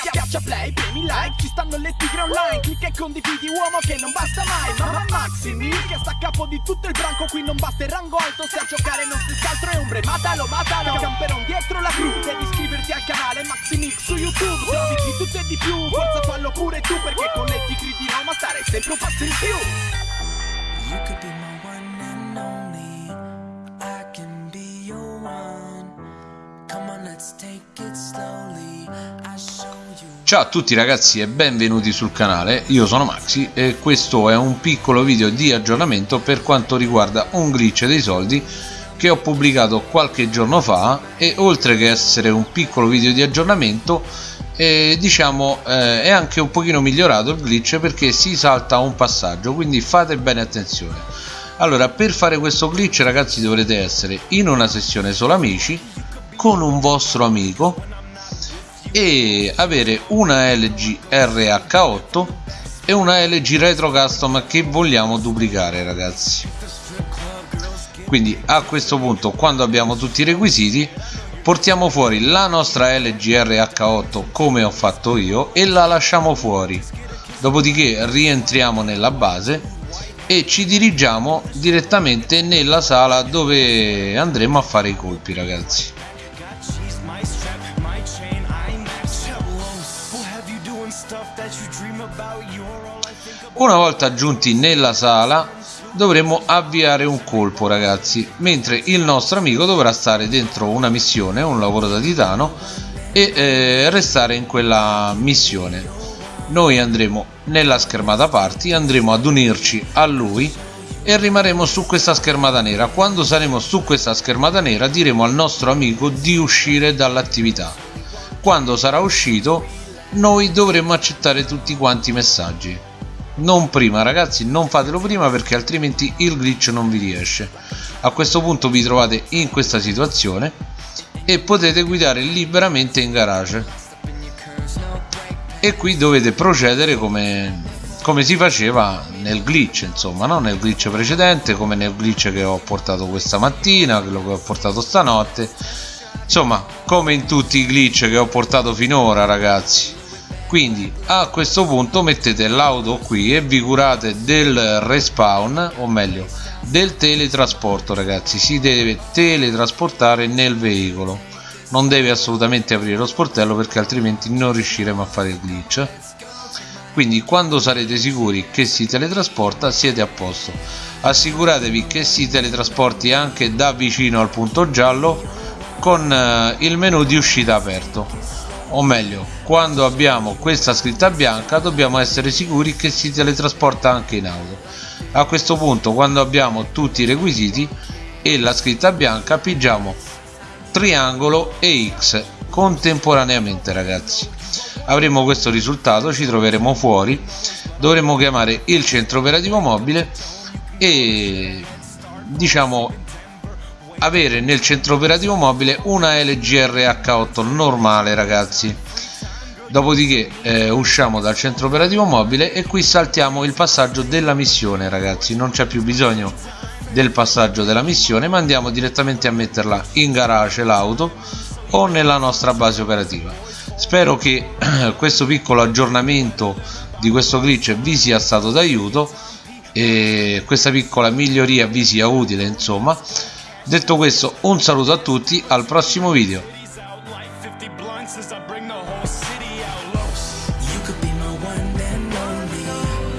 Schiaccia play, premi like, ci stanno le tigre online Clicca e condividi uomo che non basta mai Mamma Maximi che sta a capo di tutto il branco Qui non basta il rango alto, se a giocare non si altro è ombre Matalo, matalo, camperon dietro la cru Devi iscriverti al canale Maximix su YouTube Trovi di tutto e di più, forza fallo pure tu Perché con le tigre di Roma stare sempre un passo in più You could be my one and only. I can be your one. Come on, let's take it slowly. I show. Ciao a tutti ragazzi e benvenuti sul canale, io sono Maxi e questo è un piccolo video di aggiornamento per quanto riguarda un glitch dei soldi che ho pubblicato qualche giorno fa e oltre che essere un piccolo video di aggiornamento eh, diciamo eh, è anche un pochino migliorato il glitch perché si salta un passaggio quindi fate bene attenzione. Allora per fare questo glitch ragazzi dovrete essere in una sessione solo amici con un vostro amico e avere una LG RH8 e una LG Retro Custom che vogliamo duplicare ragazzi. Quindi a questo punto quando abbiamo tutti i requisiti portiamo fuori la nostra LG RH8 come ho fatto io e la lasciamo fuori. Dopodiché rientriamo nella base e ci dirigiamo direttamente nella sala dove andremo a fare i colpi ragazzi una volta giunti nella sala dovremo avviare un colpo ragazzi mentre il nostro amico dovrà stare dentro una missione un lavoro da titano e eh, restare in quella missione. Noi andremo nella schermata party andremo ad unirci a lui e rimarremo su questa schermata nera. Quando saremo su questa schermata nera diremo al nostro amico di uscire dall'attività. Quando sarà uscito noi dovremo accettare tutti quanti i messaggi. Non prima ragazzi non fatelo prima perché altrimenti il glitch non vi riesce. A questo punto vi trovate in questa situazione e potete guidare liberamente in garage. E qui dovete procedere come, come si faceva nel glitch insomma no? nel glitch precedente come nel glitch che ho portato questa mattina quello che ho portato stanotte. Insomma come in tutti i glitch che ho portato finora ragazzi quindi a questo punto mettete l'auto qui e vi curate del respawn o meglio del teletrasporto ragazzi. Si deve teletrasportare nel veicolo. Non deve assolutamente aprire lo sportello perché altrimenti non riusciremo a fare il glitch. Quindi quando sarete sicuri che si teletrasporta siete a posto. Assicuratevi che si teletrasporti anche da vicino al punto giallo con eh, il menu di uscita aperto o meglio quando abbiamo questa scritta bianca dobbiamo essere sicuri che si teletrasporta anche in auto. A questo punto quando abbiamo tutti i requisiti e la scritta bianca pigiamo triangolo e X contemporaneamente ragazzi. Avremo questo risultato ci troveremo fuori. Dovremo chiamare il centro operativo mobile e diciamo avere nel centro operativo mobile una LG RH8 normale ragazzi. Dopodiché eh, usciamo dal centro operativo mobile e qui saltiamo il passaggio della missione ragazzi. Non c'è più bisogno del passaggio della missione ma andiamo direttamente a metterla in garage l'auto o nella nostra base operativa. Spero che questo piccolo aggiornamento di questo glitch vi sia stato d'aiuto e questa piccola miglioria vi sia utile insomma Detto questo un saluto a tutti, al prossimo video. could be my one and only